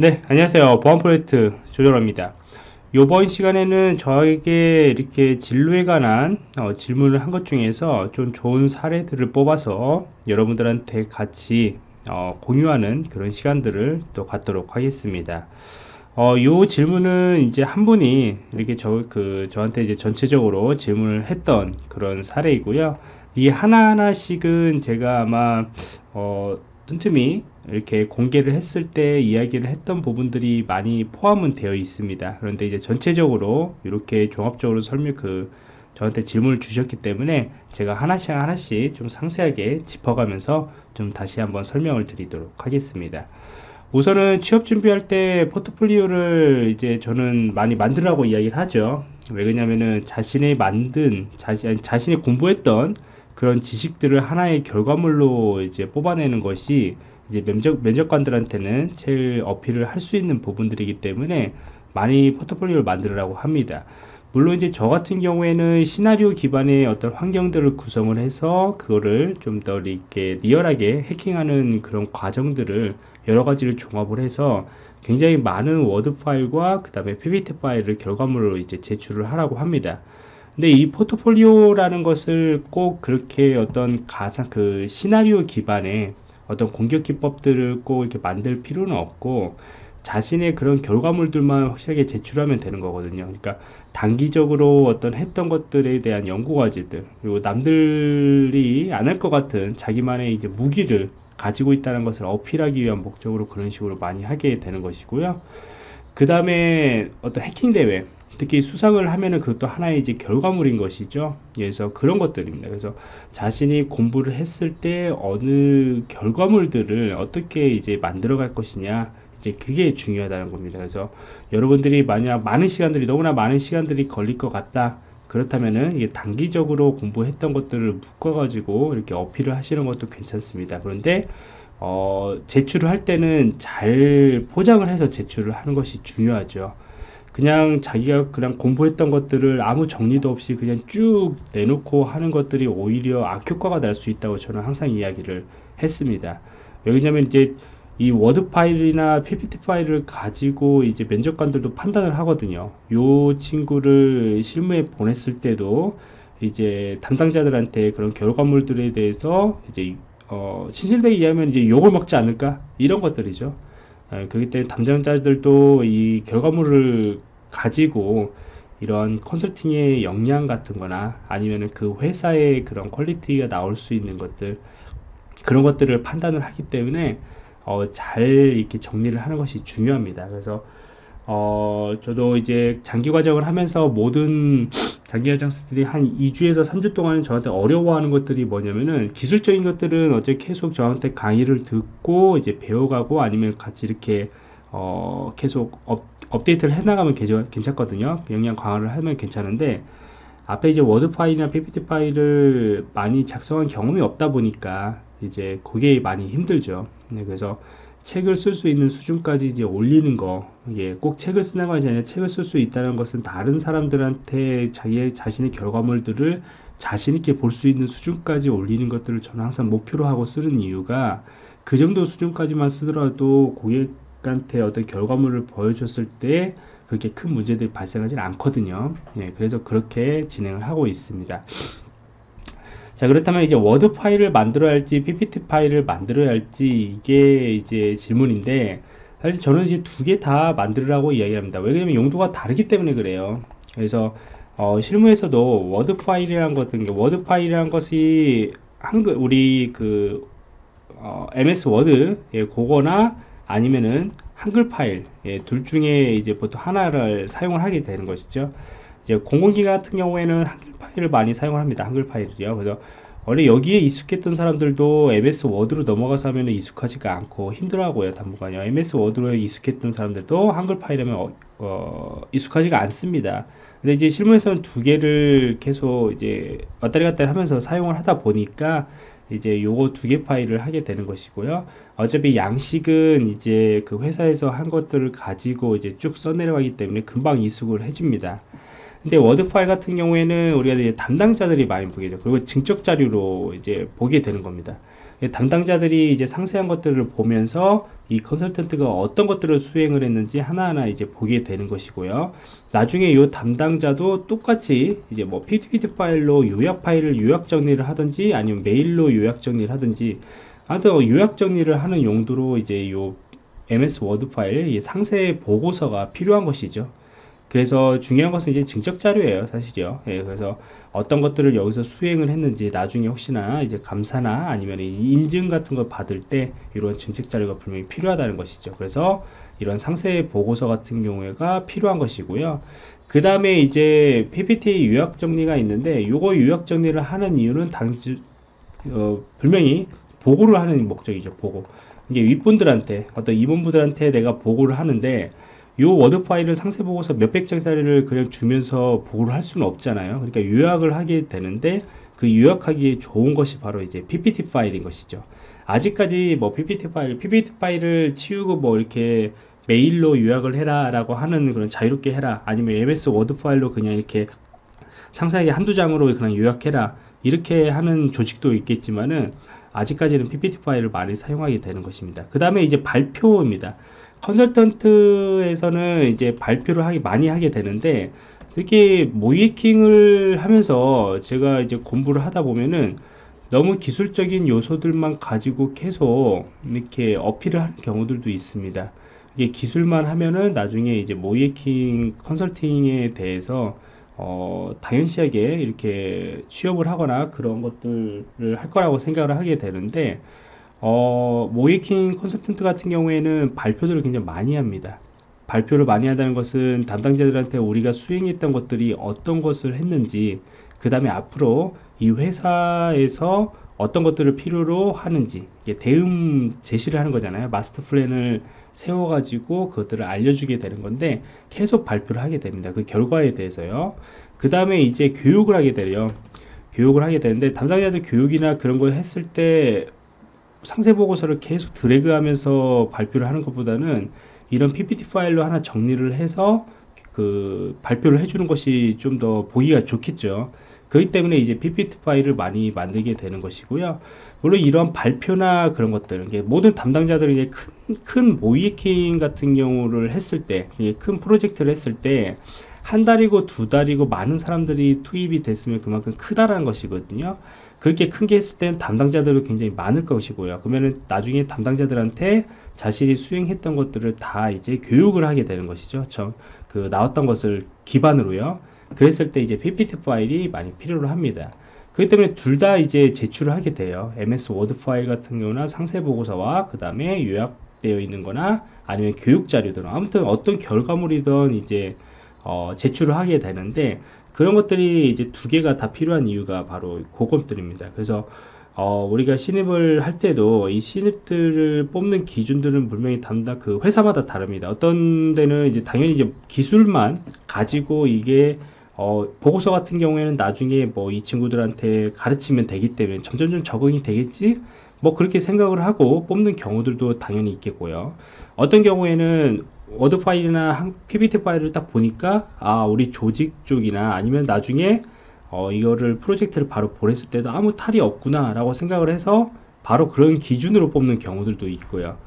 네 안녕하세요. 보안 프로젝트 조정호입니다. 이번 시간에는 저에게 이렇게 진로에 관한 어, 질문을 한 것 중에서 좀 좋은 사례들을 뽑아서 여러분들한테 같이 어, 공유하는 그런 시간들을 또 갖도록 하겠습니다. 어, 요 질문은 이제 한 분이 이렇게 저, 그, 저한테 이제 전체적으로 질문을 했던 그런 사례이고요. 이 하나하나씩은 제가 아마, 어, 틈틈이 이렇게 공개를 했을 때 이야기를 했던 부분들이 많이 포함은 되어 있습니다. 그런데 이제 전체적으로 이렇게 종합적으로 설명 그 저한테 질문을 주셨기 때문에 제가 하나씩 하나씩 좀 상세하게 짚어가면서 좀 다시 한번 설명을 드리도록 하겠습니다. 우선은 취업 준비할 때 포트폴리오를 이제 저는 많이 만들라고 이야기를 하죠. 왜 그러냐면은 자신이 만든 자신 자신이 공부했던 그런 지식들을 하나의 결과물로 이제 뽑아내는 것이 이제 면접, 면접관들한테는 제일 어필을 할 수 있는 부분들이기 때문에 많이 포트폴리오를 만들라고 합니다. 물론 이제 저 같은 경우에는 시나리오 기반의 어떤 환경들을 구성을 해서 그거를 좀 더 이렇게 리얼하게 해킹하는 그런 과정들을 여러 가지를 종합을 해서 굉장히 많은 워드 파일과 그 다음에 ppt 파일을 결과물로 이제 제출을 하라고 합니다. 근데 이 포트폴리오라는 것을 꼭 그렇게 어떤 가상 그 시나리오 기반의 어떤 공격 기법들을 꼭 이렇게 만들 필요는 없고 자신의 그런 결과물들만 확실하게 제출하면 되는 거거든요. 그러니까 단기적으로 어떤 했던 것들에 대한 연구 과제들 그리고 남들이 안 할 것 같은 자기만의 이제 무기를 가지고 있다는 것을 어필하기 위한 목적으로 그런 식으로 많이 하게 되는 것이고요. 그 다음에 어떤 해킹 대회 특히 수상을 하면은 그것도 하나의 이제 결과물인 것이죠. 그래서 그런 것들입니다. 그래서 자신이 공부를 했을 때 어느 결과물들을 어떻게 이제 만들어 갈 것이냐 이제 그게 중요하다는 겁니다. 그래서 여러분들이 만약 많은 시간들이 너무나 많은 시간들이 걸릴 것 같다. 그렇다면은 이게 단기적으로 공부했던 것들을 묶어 가지고 이렇게 어필을 하시는 것도 괜찮습니다. 그런데 어, 제출을 할 때는 잘 포장을 해서 제출을 하는 것이 중요하죠. 그냥 자기가 그냥 공부했던 것들을 아무 정리도 없이 그냥 쭉 내놓고 하는 것들이 오히려 역효과가 날 수 있다고 저는 항상 이야기를 했습니다. 왜냐면 이제 이 워드 파일이나 ppt 파일을 가지고 이제 면접관들도 판단을 하거든요. 요 친구를 실무에 보냈을 때도 이제 담당자들한테 그런 결과물들에 대해서 이제 어, 신실되게 이해하면 이제 욕을 먹지 않을까 이런 것들이죠. 예, 그렇기 때문에 담당자들도 이 결과물을 가지고 이런 컨설팅의 역량 같은 거나 아니면 그 회사의 그런 퀄리티가 나올 수 있는 것들 그런 것들을 판단을 하기 때문에 어, 잘 이렇게 정리를 하는 것이 중요합니다. 그래서 어, 저도 이제 장기 과정을 하면서 모든 장기 과정들이 한 2주에서 3주 동안 저한테 어려워하는 것들이 뭐냐면은 기술적인 것들은 어째 계속 저한테 강의를 듣고 이제 배워가고 아니면 같이 이렇게 어, 계속 업, 업데이트를 해나가면 괜찮거든요. 역량 강화를 하면 괜찮은데 앞에 이제 워드 파일이나 ppt 파일을 많이 작성한 경험이 없다 보니까 이제 그게 많이 힘들죠. 네, 그래서 책을 쓸 수 있는 수준까지 이제 올리는 거, 이게 꼭 책을 쓰는 것이 아니라 책을 쓸 수 있다는 것은 다른 사람들한테 자기 자신의 결과물들을 자신 있게 볼 수 있는 수준까지 올리는 것들을 저는 항상 목표로 하고 쓰는 이유가 그 정도 수준까지만 쓰더라도 고객한테 어떤 결과물을 보여줬을 때 그렇게 큰 문제들이 발생하지 않거든요. 네, 그래서 그렇게 진행을 하고 있습니다. 자 그렇다면 이제 워드 파일을 만들어야 할지 ppt 파일을 만들어야 할지 이게 이제 질문인데 사실 저는 이제 두 개 다 만들라고 이야기합니다. 왜냐면 용도가 다르기 때문에 그래요. 그래서 어, 실무에서도 워드 파일이란 것은 워드 파일이란 것이 한글 우리 그 어, ms 워드 예, 그거나 아니면은 한글 파일 예, 둘 중에 이제 보통 하나를 사용을 하게 되는 것이죠 이제 공공기관 같은 경우에는 한글 파일을 많이 사용을 합니다. 한글 파일을요. 그래서 원래 여기에 익숙했던 사람들도 MS 워드로 넘어가서 하면 익숙하지가 않고 힘들어하고요. 당분간요. MS 워드로 익숙했던 사람들도 한글 파일하면 어, 어, 익숙하지가 않습니다. 근데 이제 실무에서는 두 개를 계속 이제 왔다리 갔다리 하면서 사용을 하다 보니까 이제 요거 두 개 파일을 하게 되는 것이고요. 어차피 양식은 이제 그 회사에서 한 것들을 가지고 이제 쭉 써내려가기 때문에 금방 익숙해집니다. 근데 워드 파일 같은 경우에는 우리가 이제 담당자들이 많이 보게 되죠. 그리고 증적 자료로 이제 보게 되는 겁니다. 담당자들이 이제 상세한 것들을 보면서 이 컨설턴트가 어떤 것들을 수행을 했는지 하나하나 이제 보게 되는 것이고요. 나중에 이 담당자도 똑같이 이제 뭐 PPT 파일로 요약 파일을 요약 정리를 하든지 아니면 메일로 요약 정리를 하든지 하여튼 요약 정리를 하는 용도로 이제 요 MS 워드 파일 상세 보고서가 필요한 것이죠. 그래서 중요한 것은 이제 증적 자료예요, 사실이요. 예, 그래서 어떤 것들을 여기서 수행을 했는지 나중에 혹시나 이제 감사나 아니면 인증 같은 걸 받을 때 이런 증적 자료가 분명히 필요하다는 것이죠. 그래서 이런 상세 보고서 같은 경우가 필요한 것이고요. 그 다음에 이제 PPT 요약 정리가 있는데 요거 요약 정리를 하는 이유는 당시 어, 분명히 보고를 하는 목적이죠. 보고 이게 윗분들한테 어떤 임원분들한테 내가 보고를 하는데 요 워드 파일을 상세 보고서 몇백 장짜리를 그냥 주면서 보고를 할 수는 없잖아요. 그러니까 요약을 하게 되는데 그 요약하기에 좋은 것이 바로 이제 PPT 파일인 것이죠. 아직까지 뭐 PPT 파일, PPT 파일을 치우고 뭐 이렇게 메일로 요약을 해라 라고 하는 그런 자유롭게 해라 아니면 MS 워드 파일로 그냥 이렇게 상세하게 한두 장으로 그냥 요약해라 이렇게 하는 조직도 있겠지만은 아직까지는 PPT 파일을 많이 사용하게 되는 것입니다. 그 다음에 이제 발표입니다. 컨설턴트에서는 이제 발표를 하기 많이 하게 되는데 특히 모이킹을 하면서 제가 이제 공부를 하다 보면은 너무 기술적인 요소들만 가지고 계속 이렇게 어필을 하는 경우들도 있습니다. 이게 기술만 하면은 나중에 이제 모이킹 컨설팅에 대해서 어, 당연시하게 이렇게 취업을 하거나 그런 것들을 할 거라고 생각을 하게 되는데 어, 모이킹 컨설턴트 같은 경우에는 발표들을 굉장히 많이 합니다. 발표를 많이 한다는 것은 담당자들한테 우리가 수행했던 것들이 어떤 것을 했는지, 그 다음에 앞으로 이 회사에서 어떤 것들을 필요로 하는지, 대응 제시를 하는 거잖아요. 마스터 플랜을 세워 가지고 그것들을 알려주게 되는 건데, 계속 발표를 하게 됩니다. 그 결과에 대해서요. 그 다음에 이제 교육을 하게 돼요. 교육을 하게 되는데, 담당자들 교육이나 그런 걸 했을 때 상세 보고서를 계속 드래그 하면서 발표를 하는 것보다는 이런 PPT 파일로 하나 정리를 해서 그 발표를 해주는 것이 좀 더 보기가 좋겠죠. 그렇기 때문에 이제 PPT 파일을 많이 만들게 되는 것이고요. 물론 이런 발표나 그런 것들, 모든 담당자들이 이제 큰, 큰 모이킹 같은 경우를 했을 때, 큰 프로젝트를 했을 때, 한 달이고 두 달이고 많은 사람들이 투입이 됐으면 그만큼 크다라는 것이거든요. 그렇게 큰게 했을 때는 담당자들이 굉장히 많을 것이고요. 그러면은 나중에 담당자들한테 자신이 수행했던 것들을 다 이제 교육을 하게 되는 것이죠. 저 그 나왔던 것을 기반으로요. 그랬을 때 이제 PPT 파일이 많이 필요로 합니다. 그렇기 때문에 둘 다 이제 제출을 하게 돼요. MS 워드 파일 같은 경우나 상세 보고서와 그 다음에 요약되어 있는 거나 아니면 교육 자료들 아무튼 어떤 결과물이든 이제 어, 제출을 하게 되는데 그런 것들이 이제 두 개가 다 필요한 이유가 바로 그것들입니다. 그래서 어, 우리가 신입을 할 때도 이 신입들을 뽑는 기준들은 분명히 담당 그 회사마다 다릅니다. 어떤 데는 이제 당연히 이제 기술만 가지고 이게 어, 보고서 같은 경우에는 나중에 뭐 이 친구들한테 가르치면 되기 때문에 점점점 적응이 되겠지 뭐 그렇게 생각을 하고 뽑는 경우들도 당연히 있겠고요. 어떤 경우에는 워드 파일이나 PPT 파일을 딱 보니까 아 우리 조직 쪽이나 아니면 나중에 어, 이거를 프로젝트를 바로 보냈을 때도 아무 탈이 없구나 라고 생각을 해서 바로 그런 기준으로 뽑는 경우들도 있고요.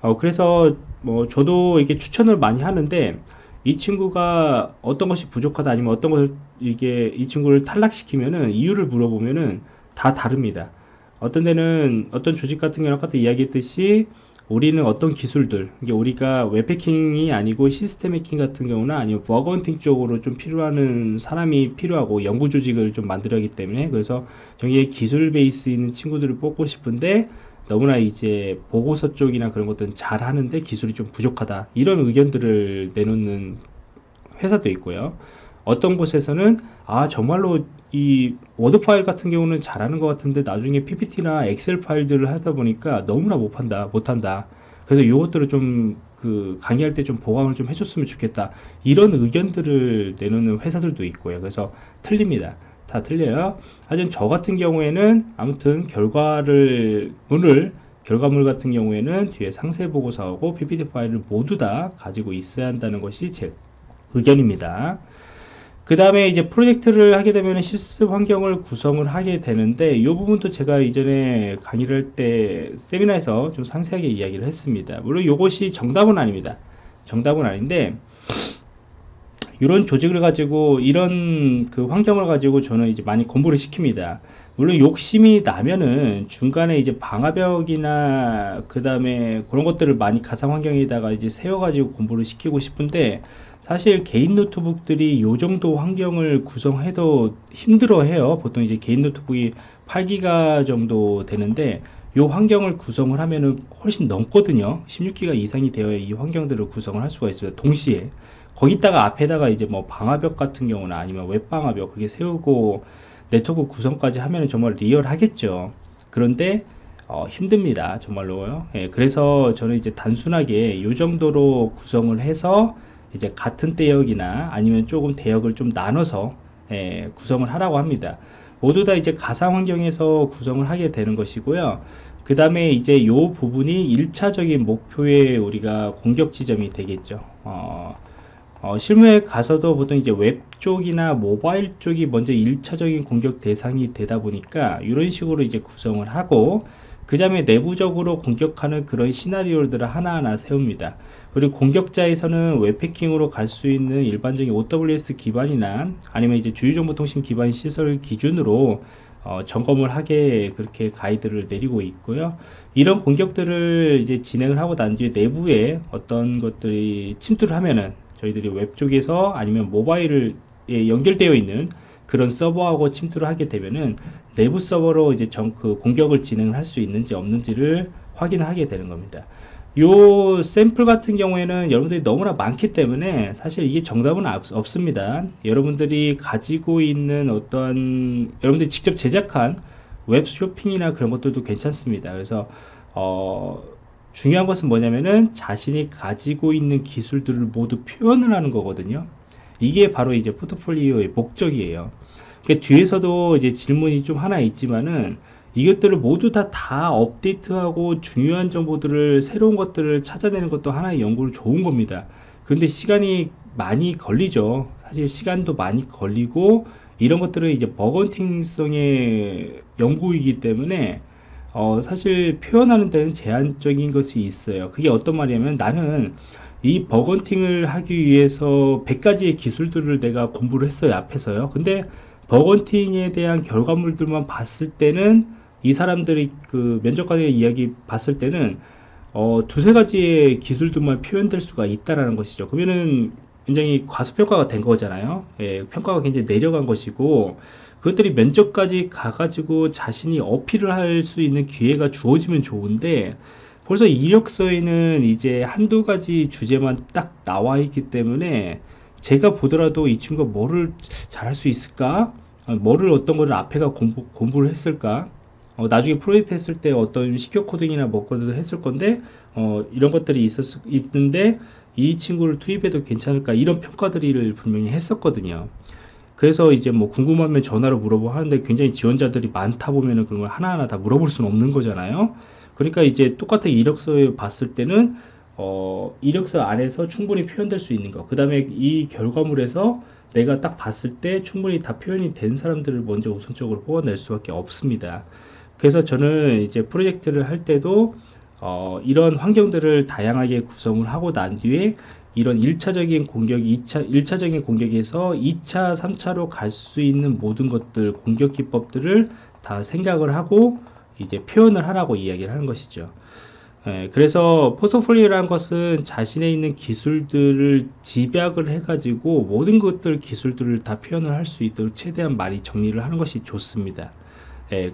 어, 그래서 뭐 저도 이게 추천을 많이 하는데 이 친구가 어떤 것이 부족하다 아니면 어떤 것을 이게 이 친구를 탈락시키면은 이유를 물어보면은 다 다릅니다. 어떤 데는 어떤 조직 같은 경우는 아까 이야기했듯이 우리는 어떤 기술들 이게 우리가 웹해킹이 아니고 시스템 해킹 같은 경우나 아니면 bug hunting 쪽으로 좀 필요하는 사람이 필요하고 연구 조직을 좀 만들어야 하기 때문에 그래서 여기에 기술 베이스 있는 친구들을 뽑고 싶은데 너무나 이제 보고서 쪽이나 그런 것들은 잘 하는데 기술이 좀 부족하다. 이런 의견들을 내놓는 회사도 있고요. 어떤 곳에서는 아 정말로 이 워드 파일 같은 경우는 잘하는 것 같은데 나중에 PPT나 엑셀 파일들을 하다 보니까 너무나 못 판다 못한다. 그래서 이것들을 좀 그 강의할 때 좀 보강을 좀 해줬으면 좋겠다. 이런 의견들을 내놓는 회사들도 있고요. 그래서 틀립니다. 다 틀려요. 하지만 저 같은 경우에는 아무튼 결과를 문을 결과물 같은 경우에는 뒤에 상세 보고서하고 PPT 파일을 모두 다 가지고 있어야 한다는 것이 제 의견입니다 그 다음에 이제 프로젝트를 하게 되면 실습 환경을 구성을 하게 되는데 이 부분도 제가 이전에 강의를 할 때 세미나에서 좀 상세하게 이야기를 했습니다. 물론 이것이 정답은 아닙니다. 정답은 아닌데 이런 조직을 가지고 이런 그 환경을 가지고 저는 이제 많이 공부를 시킵니다. 물론 욕심이 나면은 중간에 이제 방화벽이나 그 다음에 그런 것들을 많이 가상 환경에다가 이제 세워가지고 공부를 시키고 싶은데 사실 개인 노트북들이 요 정도 환경을 구성해도 힘들어 해요. 보통 이제 개인 노트북이 8기가 정도 되는데 요 환경을 구성을 하면은 훨씬 넘거든요. 16기가 이상이 되어야 이 환경들을 구성을 할 수가 있어요 동시에. 거기다가 앞에다가 이제 뭐 방화벽 같은 경우나 아니면 웹방화벽 그게 세우고 네트워크 구성까지 하면 정말 리얼하겠죠. 그런데 어, 힘듭니다. 정말로요. 예, 그래서 저는 이제 단순하게 이 정도로 구성을 해서 이제 같은 대역이나 아니면 조금 대역을 좀 나눠서 예, 구성을 하라고 합니다. 모두 다 이제 가상 환경에서 구성을 하게 되는 것이고요. 그 다음에 이제 요 부분이 1차적인 목표의 우리가 공격 지점이 되겠죠. 어, 어, 실무에 가서도 보통 이제 웹 쪽이나 모바일 쪽이 먼저 1차적인 공격 대상이 되다 보니까 이런 식으로 이제 구성을 하고 그 다음에 내부적으로 공격하는 그런 시나리오들을 하나하나 세웁니다. 그리고 공격자에서는 웹패킹으로 갈 수 있는 일반적인 OWS 기반이나 아니면 이제 주요정보통신 기반 시설 기준으로 어, 점검을 하게 그렇게 가이드를 내리고 있고요. 이런 공격들을 이제 진행을 하고 난 뒤에 내부에 어떤 것들이 침투를 하면은 저희들이 웹 쪽에서 아니면 모바일을 연결되어 있는 그런 서버하고 침투를 하게 되면은 내부 서버로 이제 정, 그 공격을 진행할 수 있는지 없는지를 확인하게 되는 겁니다. 요 샘플 같은 경우에는 여러분들이 너무나 많기 때문에 사실 이게 정답은 없, 습니다. 여러분들이 가지고 있는 어떤 여러분들이 직접 제작한 웹 쇼핑이나 그런 것들도 괜찮습니다. 그래서 어, 중요한 것은 뭐냐면은 자신이 가지고 있는 기술들을 모두 표현을 하는 거거든요. 이게 바로 이제 포트폴리오의 목적이에요. 그러니까 뒤에서도 이제 질문이 좀 하나 있지만은 이것들을 모두 다 다 업데이트하고 중요한 정보들을 새로운 것들을 찾아내는 것도 하나의 연구를 좋은 겁니다. 근데 시간이 많이 걸리죠. 사실 시간도 많이 걸리고 이런 것들은 이제 bug hunting성의 연구이기 때문에 어, 사실 표현하는 데는 제한적인 것이 있어요. 그게 어떤 말이냐면 나는 이 bug hunting을 하기 위해서 100가지의 기술들을 내가 공부를 했어요 앞에서요. 근데 bug hunting에 대한 결과물들만 봤을 때는 이 사람들이 그 면접관의 이야기 봤을 때는 어, 두세 가지의 기술들만 표현될 수가 있다라는 것이죠. 그러면은 굉장히 과소평가가 된 거잖아요. 예, 평가가 굉장히 내려간 것이고 그것들이 면접까지 가가지고 자신이 어필을 할 수 있는 기회가 주어지면 좋은데 벌써 이력서에는 이제 한두 가지 주제만 딱 나와 있기 때문에 제가 보더라도 이 친구가 뭐를 잘할 수 있을까? 어, 뭐를 어떤 거를 앞에가 공부, 공부를 했을까 어, 나중에 프로젝트 했을 때 어떤 시큐어 코딩이나 뭐거든 했을 건데 어, 이런 것들이 있었, 있는데 이 친구를 투입해도 괜찮을까 이런 평가들을 분명히 했었거든요 그래서 이제 뭐 궁금하면 전화로 물어보고 하는데 굉장히 지원자들이 많다 보면은 그런 걸 하나하나 다 물어볼 수는 없는 거잖아요. 그러니까 이제 똑같은 이력서에 봤을 때는 어, 이력서 안에서 충분히 표현될 수 있는 거. 그 다음에 이 결과물에서 내가 딱 봤을 때 충분히 다 표현이 된 사람들을 먼저 우선적으로 뽑아낼 수밖에 없습니다. 그래서 저는 이제 프로젝트를 할 때도 어, 이런 환경들을 다양하게 구성을 하고 난 뒤에 이런 1차적인 공격, 2차, 1차적인 공격에서 2차, 3차로 갈 수 있는 모든 것들, 공격 기법들을 다 생각을 하고 이제 표현을 하라고 이야기를 하는 것이죠. 예, 그래서 포트폴리오라는 것은 자신의 있는 기술들을 집약을 해가지고 모든 것들 기술들을 다 표현을 할 수 있도록 최대한 많이 정리를 하는 것이 좋습니다. 예,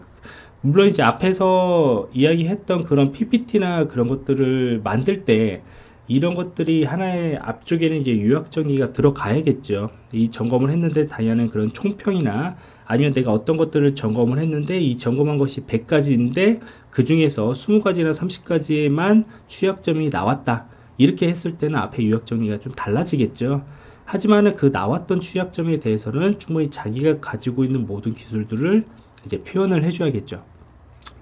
물론 이제 앞에서 이야기했던 그런 PPT나 그런 것들을 만들 때 이런 것들이 하나의 앞쪽에는 이제 유학 정리가 들어가야겠죠. 이 점검을 했는데 다양한 그런 총평이나 아니면 내가 어떤 것들을 점검을 했는데 이 점검한 것이 100가지인데 그 중에서 20가지나 30가지에만 취약점이 나왔다. 이렇게 했을 때는 앞에 유학 정리가 좀 달라지겠죠. 하지만 그 나왔던 취약점에 대해서는 충분히 자기가 가지고 있는 모든 기술들을 이제 표현을 해줘야겠죠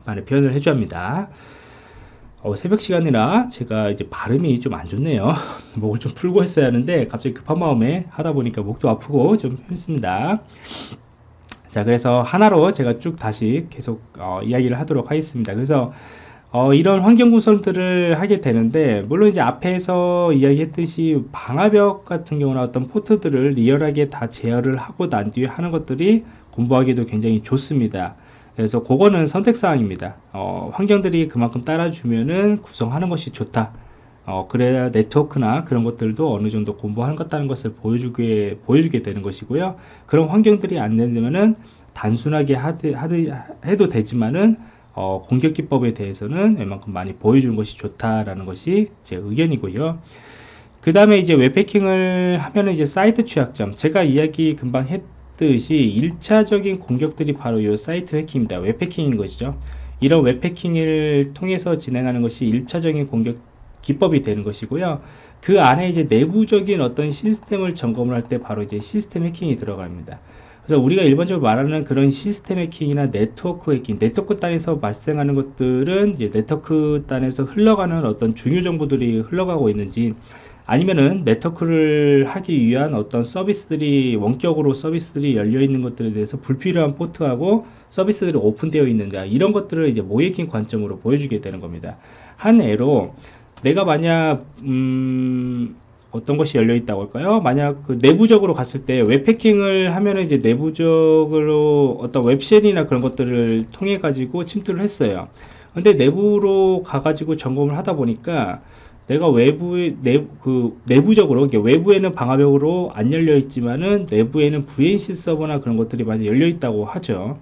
많이 표현을 해줘야 합니다 어, 새벽 시간이라 제가 이제 발음이 좀 안 좋네요. 목을 좀 풀고 했어야 하는데 갑자기 급한 마음에 하다 보니까 목도 아프고 좀 힘듭니다. 자, 그래서 하나로 제가 쭉 다시 계속 어, 이야기를 하도록 하겠습니다. 그래서 어, 이런 환경 구성들을 하게 되는데 물론 이제 앞에서 이야기했듯이 방화벽 같은 경우나 어떤 포트들을 리얼하게 다 제어를 하고 난 뒤에 하는 것들이 공부하기도 굉장히 좋습니다. 그래서 그거는 선택사항입니다. 어, 환경들이 그만큼 따라주면은 구성하는 것이 좋다. 어, 그래야 네트워크나 그런 것들도 어느 정도 공부하는 것 같다는 것을 보여주게, 보여주게 되는 것이고요. 그런 환경들이 안 되면은 단순하게 하드, 하드, 해도 되지만은 어, 공격 기법에 대해서는 웬만큼 많이 보여주는 것이 좋다라는 것이 제 의견이고요. 그 다음에 이제 웹패킹을 하면은 이제 사이트 취약점. 제가 이야기 금방 했, 듯이 1차적인 공격들이 바로 이 사이트 해킹입니다. 웹 해킹인 것이죠. 이런 웹 해킹을 통해서 진행하는 것이 1차적인 공격 기법이 되는 것이고요. 그 안에 이제 내부적인 어떤 시스템을 점검을 할 때 바로 이제 시스템 해킹이 들어갑니다. 그래서 우리가 일반적으로 말하는 그런 시스템 해킹이나 네트워크 해킹, 네트워크 단에서 발생하는 것들은 이제 네트워크 단에서 흘러가는 어떤 중요 정보들이 흘러가고 있는지 아니면은 네트워크를 하기 위한 어떤 서비스들이 원격으로 서비스들이 열려 있는 것들에 대해서 불필요한 포트하고 서비스들이 오픈되어 있는가 이런 것들을 이제 모이킹 관점으로 보여주게 되는 겁니다. 한 예로 내가 만약 음 어떤 것이 열려 있다고 할까요? 만약 그 내부적으로 갔을 때 웹해킹을 하면은 이제 내부적으로 어떤 웹쉘이나 그런 것들을 통해 가지고 침투를 했어요. 근데 내부로 가가지고 점검을 하다 보니까 내가 외부에 내, 그 내부적으로 외부에는 방화벽으로 안 열려 있지만은 내부에는 VNC 서버나 그런 것들이 많이 열려 있다고 하죠.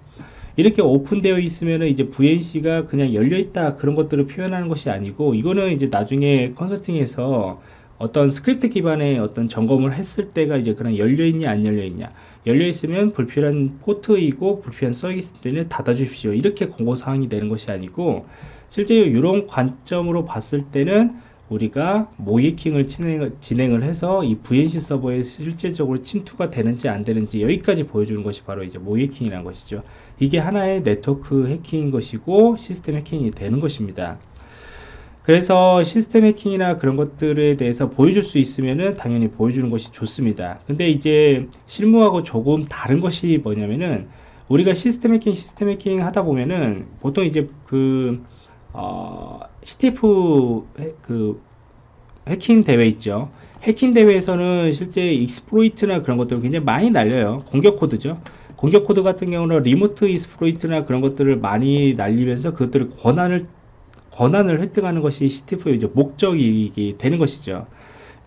이렇게 오픈되어 있으면은 이제 VNC가 그냥 열려 있다 그런 것들을 표현하는 것이 아니고 이거는 이제 나중에 컨설팅에서 어떤 스크립트 기반의 어떤 점검을 했을 때가 이제 그냥 열려 있냐 안 열려 있냐 열려 있으면 불필요한 포트이고 불필요한 서비스들을 닫아 주십시오 이렇게 권고 사항이 되는 것이 아니고 실제 이런 관점으로 봤을 때는 우리가 모이킹을 진행, 을 해서 이 VNC 서버에 실제적으로 침투가 되는지 안 되는지 여기까지 보여주는 것이 바로 이제 모이킹이라는 것이죠. 이게 하나의 네트워크 해킹인 것이고 시스템 해킹이 되는 것입니다. 그래서 시스템 해킹이나 그런 것들에 대해서 보여줄 수 있으면은 당연히 보여주는 것이 좋습니다. 근데 이제 실무하고 조금 다른 것이 뭐냐면은 우리가 시스템 해킹, 시스템 해킹 하다 보면은 보통 이제 그 어, CTF 해, 그 해킹 대회 있죠. 해킹 대회에서는 실제 exploit이나 그런 것들 굉장히 많이 날려요. 공격 코드죠. 공격 코드 같은 경우는 remote exploit이나 그런 것들을 많이 날리면서 그것들을 권한을 권한을 획득하는 것이 CTF의 이제 목적이 되는 것이죠.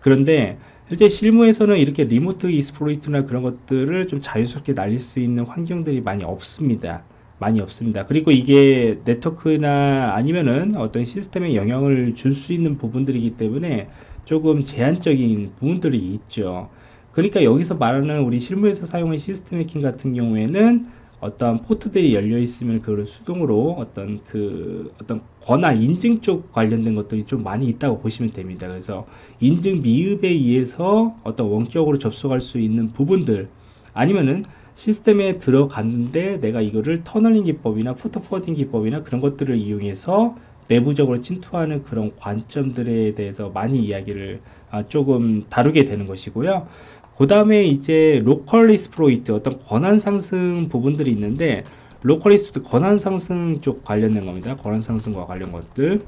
그런데 실제 실무에서는 이렇게 remote exploit이나 그런 것들을 좀 자유스럽게 날릴 수 있는 환경들이 많이 없습니다. 많이 없습니다. 그리고 이게 네트워크나 아니면은 어떤 시스템에 영향을 줄 수 있는 부분들이기 때문에 조금 제한적인 부분들이 있죠. 그러니까 여기서 말하는 우리 실무에서 사용한 시스템 해킹 같은 경우에는 어떤 포트들이 열려 있으면 그걸 수동으로 어떤 그 어떤 권한 인증 쪽 관련된 것들이 좀 많이 있다고 보시면 됩니다. 그래서 인증 미흡에 의해서 어떤 원격으로 접속할 수 있는 부분들 아니면은 시스템에 들어갔는데 내가 이거를 tunneling 기법이나 port forwarding 기법이나 그런 것들을 이용해서 내부적으로 침투하는 그런 관점들에 대해서 많이 이야기를 아, 조금 다루게 되는 것이고요. 그 다음에 이제 local exploit 어떤 권한 상승 부분들이 있는데 local exploit 권한 상승 쪽 관련된 겁니다. 권한 상승과 관련 것들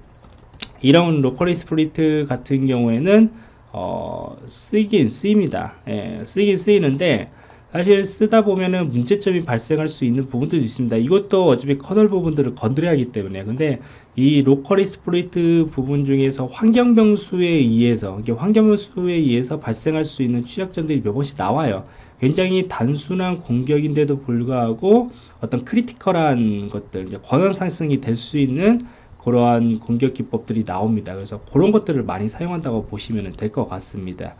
이런 local exploit 같은 경우에는 어, 쓰이긴 쓰입니다. 예, 쓰이긴 쓰이는데 사실 쓰다 보면은 문제점이 발생할 수 있는 부분들도 있습니다. 이것도 어차피 커널 부분들을 건드려야 하기 때문에 근데 이 local exploit 부분 중에서 환경 변수에 의해서 이게 환경 변수에 의해서 발생할 수 있는 취약점들이 몇 번씩 나와요. 굉장히 단순한 공격인데도 불구하고 어떤 critical한 것들, 권한 상승이 될 수 있는 그러한 공격 기법들이 나옵니다. 그래서 그런 것들을 많이 사용한다고 보시면 될 것 같습니다.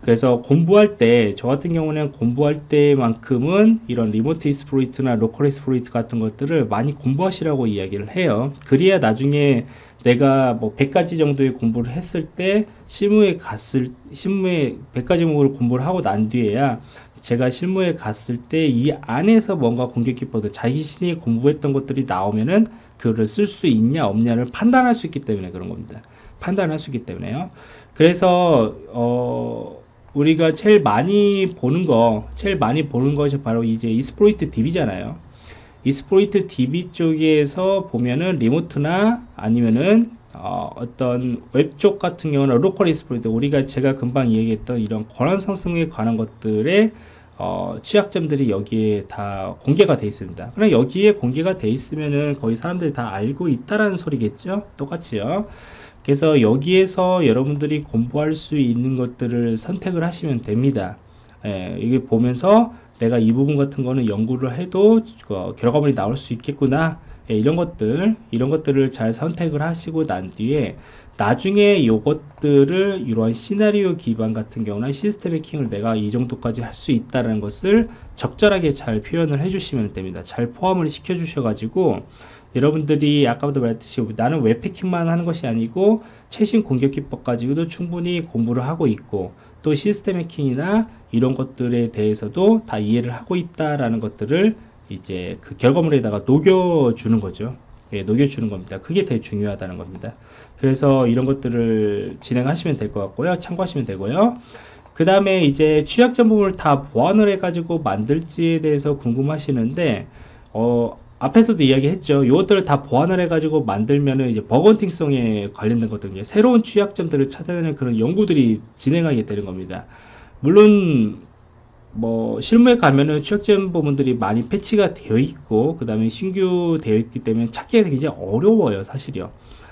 그래서 공부할 때 저 같은 경우는 공부할 때만큼은 이런 리모트 이스프로이트나 로컬 이스프로이트 같은 것들을 많이 공부하시라고 이야기를 해요 그래야 나중에 내가 뭐 100가지 정도의 공부를 했을 때 실무에 갔을 실무에 100가지 공부를 공부를 하고 난 뒤에야 제가 실무에 갔을 때 이 안에서 뭔가 공격 기법들 자신이 공부했던 것들이 나오면은 그를 쓸 수 있냐 없냐를 판단할 수 있기 때문에 그런 겁니다. 판단할 수 있기 때문에요. 그래서 어, 우리가 제일 많이 보는 거, 제일 많이 보는 것이 바로 이제 exploit DB잖아요. exploit DB 쪽에서 보면은 remote나 아니면은 어, 떤 웹 쪽 같은 경우는 local exploit 우리가 제가 금방 이야기했던 이런 권한 상승에 관한 것들의 어, 취약점들이 여기에 다 공개가 되어 있습니다. 그럼 여기에 공개가 되어 있으면은 거의 사람들이 다 알고 있다라는 소리겠죠? 똑같이요. 그래서 여기에서 여러분들이 공부할 수 있는 것들을 선택을 하시면 됩니다. 예, 이게 보면서 내가 이 부분 같은 거는 연구를 해도 어, 결과물이 나올 수 있겠구나. 예, 이런 것들, 이런 것들을 잘 선택을 하시고 난 뒤에 나중에 이것들을 이러한 시나리오 기반 같은 경우는 시스템 해킹을 내가 이 정도까지 할 수 있다는 것을 적절하게 잘 표현을 해주시면 됩니다. 잘 포함을 시켜 주셔 가지고 여러분들이 아까부터 말했듯이 나는 웹패킹만 하는 것이 아니고 최신 공격 기법 가지고도 충분히 공부를 하고 있고 또 시스템 해킹이나 이런 것들에 대해서도 다 이해를 하고 있다라는 것들을 이제 그 결과물에다가 녹여주는 거죠. 예, 녹여주는 겁니다. 그게 되게 중요하다는 겁니다. 그래서 이런 것들을 진행하시면 될 것 같고요. 참고하시면 되고요. 그 다음에 이제 취약점 부분을 다 보완을 해가지고 만들지에 대해서 궁금하시는데, 어, 앞에서도 이야기했죠. 이것들을 다 보완을 해가지고 만들면은 이제 버건팅성에 관련된 것들, 새로운 취약점들을 찾아내는 그런 연구들이 진행하게 되는 겁니다. 물론 뭐 실무에 가면은 취약점 부분들이 많이 패치가 되어 있고 그 다음에 신규 되어 있기 때문에 찾기가 굉장히 어려워요 사실이요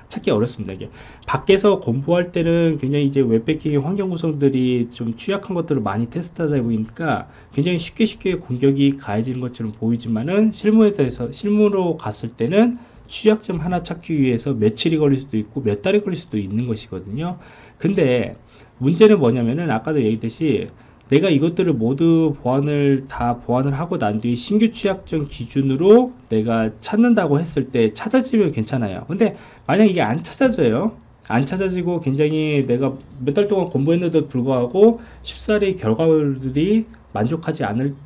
찾기 어렵습니다 이게. 밖에서 공부할 때는 굉장히 이제 웹배킹의 환경 구성들이 좀 취약한 것들을 많이 테스트하다 보니까 굉장히 쉽게 쉽게 공격이 가해지는 것처럼 보이지만은 실무에 대해서 실무로 갔을 때는 취약점 하나 찾기 위해서 며칠이 걸릴 수도 있고 몇 달이 걸릴 수도 있는 것이거든요. 근데 문제는 뭐냐면은 아까도 얘기했듯이 내가 이것들을 모두 보완을 다 보완을 하고 난 뒤에 신규 취약점 기준으로 내가 찾는다고 했을 때 찾아지면 괜찮아요. 근데 만약 이게 안 찾아져요 안 찾아지고 굉장히 내가 몇 달 동안 공부했는데도 불구하고 쉽사리 결과물들이 만족하지 않을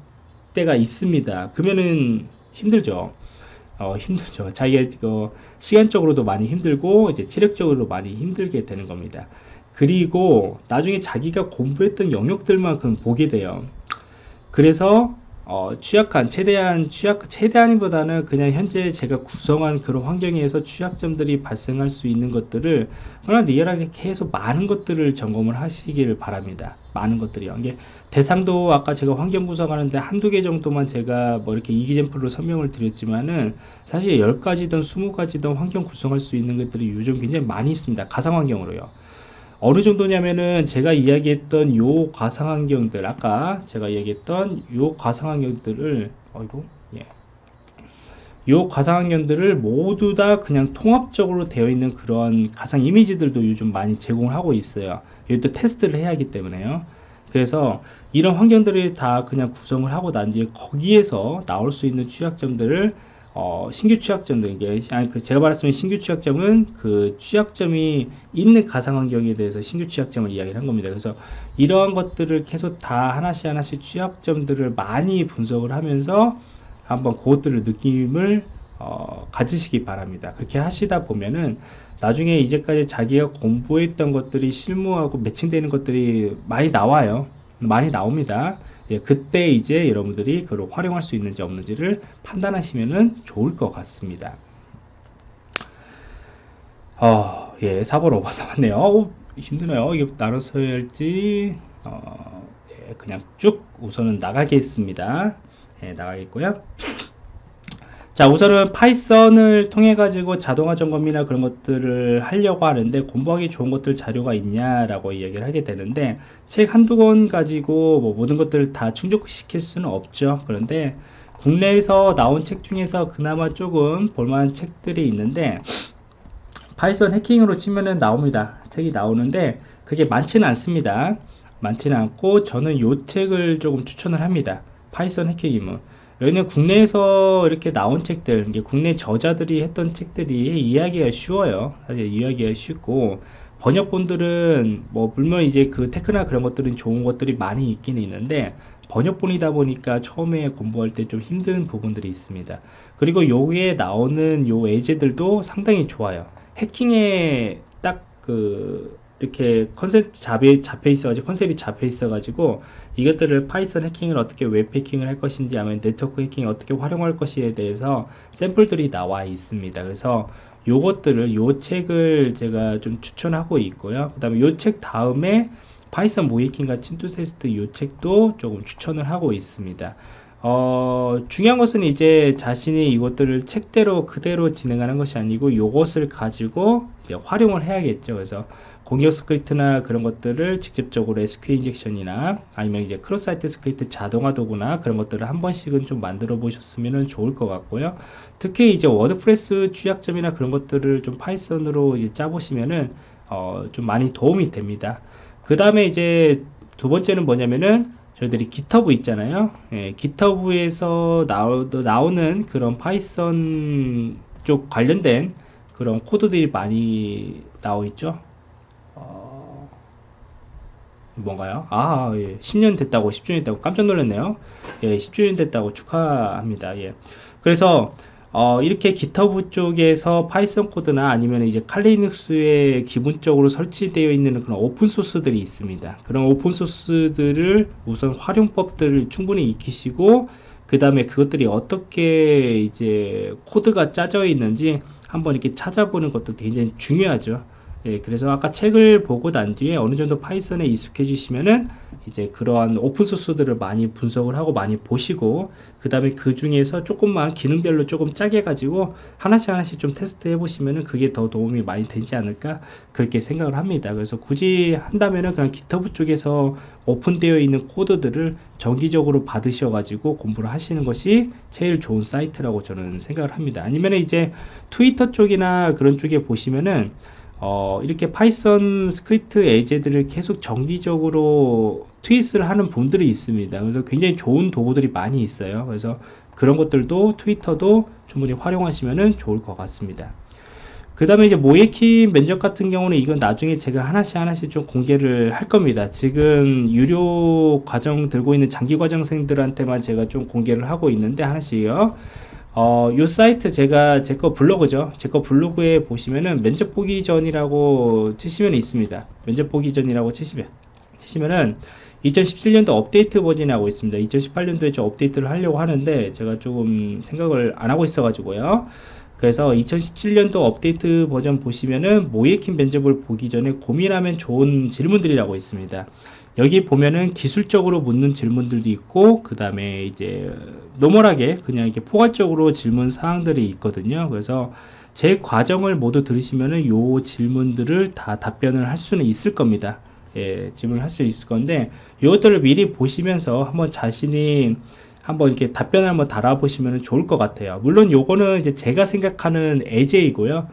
때가 있습니다. 그러면은 힘들죠. 어, 힘들죠. 자기가 어, 시간적으로도 많이 힘들고 이제 체력적으로 많이 힘들게 되는 겁니다 그리고 나중에 자기가 공부했던 영역들만큼 보게 돼요. 그래서 어, 취약한 최대한 취약 최대한보다는 그냥 현재 제가 구성한 그런 환경에서 취약점들이 발생할 수 있는 것들을 그냥 리얼하게 계속 많은 것들을 점검을 하시기를 바랍니다. 많은 것들이요. 이게 대상도 아까 제가 환경 구성하는데 한두 개 정도만 제가 뭐 이렇게 이기젠플로 설명을 드렸지만은 사실 10가지든 20가지든 환경 구성할 수 있는 것들이 요즘 굉장히 많이 있습니다. 가상 환경으로요. 어느 정도냐면은 제가 이야기했던 요 가상환경들 아까 제가 이야기했던 요 가상환경들을 어이구 예. 요 가상환경들을 모두 다 그냥 통합적으로 되어 있는 그런 가상 이미지들도 요즘 많이 제공을 하고 있어요 이것도 테스트를 해야 하기 때문에요 그래서 이런 환경들이 다 그냥 구성을 하고 난 뒤에 거기에서 나올 수 있는 취약점들을 어, 신규 취약점들 이게 아니 그 제가 말했으면 신규 취약점은 그 취약점이 있는 가상 환경에 대해서 신규 취약점을 이야기를 한 겁니다. 그래서 이러한 것들을 계속 다 하나씩 하나씩 취약점들을 많이 분석을 하면서 한번 그것들을 느낌을 어, 가지시기 바랍니다. 그렇게 하시다 보면은 나중에 이제까지 자기가 공부했던 것들이 실무하고 매칭되는 것들이 많이 나와요. 많이 나옵니다. 예, 그때 이제 여러분들이 그걸 활용할 수 있는지 없는지를 판단하시면 좋을 것 같습니다. 어, 예, 4번 5번 남았네요. 어, 힘드네요. 이게 나눠서 해야 할지, 어, 예, 그냥 쭉 우선은 나가겠습니다. 예, 나가겠고요. 자 우선은 파이썬을 통해 가지고 자동화 점검이나 그런 것들을 하려고 하는데 공부하기 좋은 것들 자료가 있냐라고 이야기를 하게 되는데 책 한두 권 가지고 뭐 모든 것들을 다 충족시킬 수는 없죠. 그런데 국내에서 나온 책 중에서 그나마 조금 볼만한 책들이 있는데 파이썬 해킹으로 치면은 나옵니다. 책이 나오는데 그게 많지는 않습니다. 많지는 않고 저는 이 책을 조금 추천을 합니다. 파이썬 해킹이면 여기는 국내에서 이렇게 나온 책들, 국내 저자들이 했던 책들이 이해하기가 쉬워요. 사실 이해하기가 쉽고, 번역본들은 뭐 물론 이제 그 테크나 그런 것들은 좋은 것들이 많이 있긴 있는데 번역본이다 보니까 처음에 공부할 때 좀 힘든 부분들이 있습니다. 그리고 요에 나오는 요 예제들도 상당히 좋아요. 해킹에 딱 그 이렇게 컨셉 잡혀, 잡혀 있어가지고 컨셉이 잡혀 있어가지고 이것들을 파이썬 해킹을 어떻게 웹 해킹을 할 것인지 아니면 네트워크 해킹을 어떻게 활용할 것에 대해서 샘플들이 나와 있습니다. 그래서 요것들을 요 책을 제가 좀 추천하고 있고요. 그 다음에 요 책 다음에 파이썬 모의해킹과 침투 테스트 요 책도 조금 추천을 하고 있습니다. 어, 중요한 것은 이제 자신이 이것들을 책대로 그대로 진행하는 것이 아니고 요것을 가지고 활용을 해야겠죠. 그래서 공격 스크립트나 그런 것들을 직접적으로 SQL injection이나 아니면 이제 cross site script 자동화 도구나 그런 것들을 한 번씩은 좀 만들어 보셨으면 좋을 것 같고요. 특히 이제 워드프레스 취약점이나 그런 것들을 좀 파이썬으로 짜보시면은 어, 좀 많이 도움이 됩니다. 그 다음에 이제 두 번째는 뭐냐면은 저희들이 GitHub 있잖아요. 예, GitHub에서 나오, 나오는 그런 파이썬 쪽 관련된 그런 코드들이 많이 나와 있죠. 어, 뭔가요? 아, 예. 10년 됐다고, 10주년 됐다고 깜짝 놀랐네요. 예, 10주년 됐다고 축하합니다. 예. 그래서 어, 이렇게 GitHub 쪽에서 파이썬 코드나 아니면 이제 칼리눅스에 기본적으로 설치되어 있는 그런 오픈 소스들이 있습니다. 그런 오픈 소스들을 우선 활용법들을 충분히 익히시고 그 다음에 그것들이 어떻게 이제 코드가 짜져 있는지 한번 이렇게 찾아보는 것도 굉장히 중요하죠. 예, 그래서 아까 책을 보고 난 뒤에 어느 정도 파이썬에 익숙해지시면은 이제 그러한 오픈소스들을 많이 분석을 하고 많이 보시고 그 다음에 그 중에서 조금만 기능별로 조금 쪼개 가지고 하나씩 하나씩 좀 테스트 해 보시면은 그게 더 도움이 많이 되지 않을까 그렇게 생각을 합니다. 그래서 굳이 한다면은 그냥 GitHub 쪽에서 오픈되어 있는 코드들을 정기적으로 받으셔 가지고 공부를 하시는 것이 제일 좋은 사이트라고 저는 생각을 합니다. 아니면 이제 트위터 쪽이나 그런 쪽에 보시면은 어, 이렇게 파이썬 스크립트 예제들을 계속 정기적으로 트윗을 하는 분들이 있습니다. 그래서 굉장히 좋은 도구들이 많이 있어요. 그래서 그런 것들도 트위터도 충분히 활용하시면 좋을 것 같습니다. 그 다음에 이제 모의해킹 면접 같은 경우는 이건 나중에 제가 하나씩 하나씩 좀 공개를 할 겁니다. 지금 유료 과정 듣고 있는 장기 과정생들한테만 제가 좀 공개를 하고 있는데 하나씩요. 어, 요 사이트 제가 제 거 블로그죠. 제 거 블로그에 보시면은 면접 보기 전이라고 치시면 있습니다. 면접 보기 전이라고 치시면 치시면은 2017년도 업데이트 버전이 하고 있습니다. 2018년도에 좀 업데이트를 하려고 하는데 제가 조금 생각을 안 하고 있어 가지고요. 그래서 2017년도 업데이트 버전 보시면은 모예킨 면접을 보기 전에 고민하면 좋은 질문들이라고 있습니다. 여기 보면은 기술적으로 묻는 질문들도 있고 그 다음에 이제 노멀하게 그냥 이렇게 포괄적으로 질문 사항들이 있거든요. 그래서 제 과정을 모두 들으시면은 요 질문들을 다 답변을 할 수는 있을 겁니다. 예, 질문을 할 수 있을 건데 이것들을 미리 보시면서 한번 자신이 한번 이렇게 답변을 한번 달아보시면 좋을 것 같아요. 물론 요거는 이제 제가 생각하는 애제이고요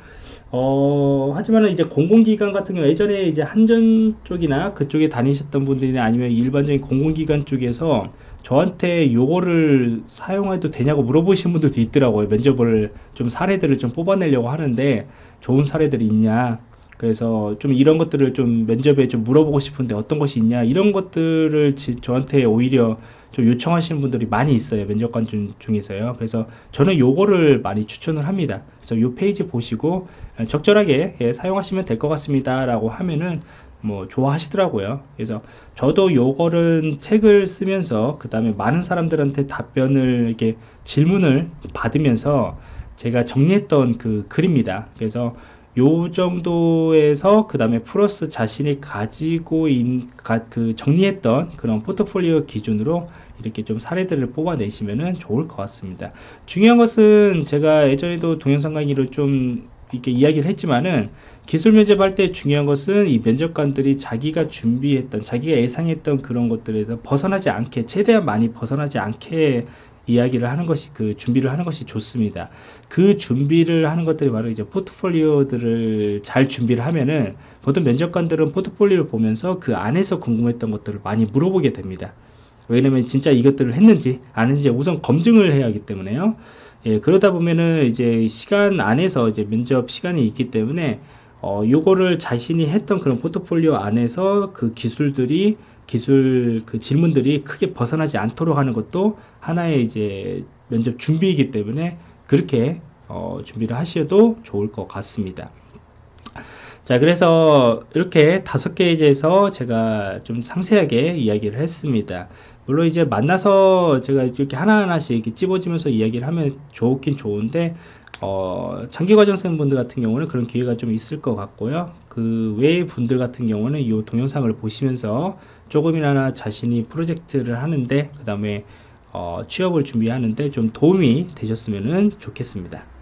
어, 하지만은 이제 공공기관 같은 경우 예전에 이제 한전 쪽이나 그쪽에 다니셨던 분들이나 아니면 일반적인 공공기관 쪽에서 저한테 요거를 사용해도 되냐고 물어보시는 분들도 있더라고요. 면접을 좀 사례들을 좀 뽑아내려고 하는데 좋은 사례들이 있냐. 그래서 좀 이런 것들을 좀 면접에 좀 물어보고 싶은데 어떤 것이 있냐. 이런 것들을 지, 저한테 오히려 좀 요청하시는 분들이 많이 있어요 면접관 중, 중에서요. 그래서 저는 요거를 많이 추천을 합니다. 그래서 요 페이지 보시고 적절하게 예, 사용하시면 될 것 같습니다 라고 하면은 뭐 좋아하시더라고요. 그래서 저도 요거를 책을 쓰면서 그 다음에 많은 사람들한테 답변을 이렇게 질문을 받으면서 제가 정리했던 그 글입니다. 그래서 요 정도에서 그 다음에 플러스 자신이 가지고 있, 가, 그 정리했던 그런 포트폴리오 기준으로 이렇게 좀 사례들을 뽑아내시면 좋을 것 같습니다. 중요한 것은 제가 예전에도 동영상 강의를 좀 이렇게 이야기를 했지만은 기술 면접할 때 중요한 것은 이 면접관들이 자기가 준비했던 자기가 예상했던 그런 것들에서 벗어나지 않게 최대한 많이 벗어나지 않게 이야기를 하는 것이 그 준비를 하는 것이 좋습니다. 그 준비를 하는 것들이 바로 이제 포트폴리오들을 잘 준비를 하면은 보통 면접관들은 포트폴리오를 보면서 그 안에서 궁금했던 것들을 많이 물어보게 됩니다. 왜냐면 진짜 이것들을 했는지 아는지 우선 검증을 해야 하기 때문에요. 예, 그러다 보면은 이제 시간 안에서 이제 면접 시간이 있기 때문에 어, 요거를 자신이 했던 그런 포트폴리오 안에서 그 기술들이 기술 그 질문들이 크게 벗어나지 않도록 하는 것도 하나의 이제 면접 준비이기 때문에 그렇게 어, 준비를 하셔도 좋을 것 같습니다. 자 그래서 이렇게 다섯 개에서 제가 좀 상세하게 이야기를 했습니다 물론 이제 만나서 제가 이렇게 하나하나씩 이렇게 찝어주면서 이야기를 하면 좋긴 좋은데 어, 장기과정생 분들 같은 경우는 그런 기회가 좀 있을 것 같고요 그 외의 분들 같은 경우는 이 동영상을 보시면서 조금이나마 자신이 프로젝트를 하는데 그 다음에 어, 취업을 준비하는데 좀 도움이 되셨으면 좋겠습니다